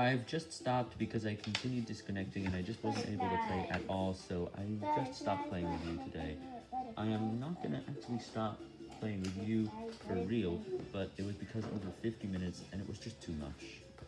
I've just stopped because I continued disconnecting and I just wasn't able to play at all, so I just stopped playing with you today. I am not gonna actually stop playing with you for real, but it was because over 50 minutes and it was just too.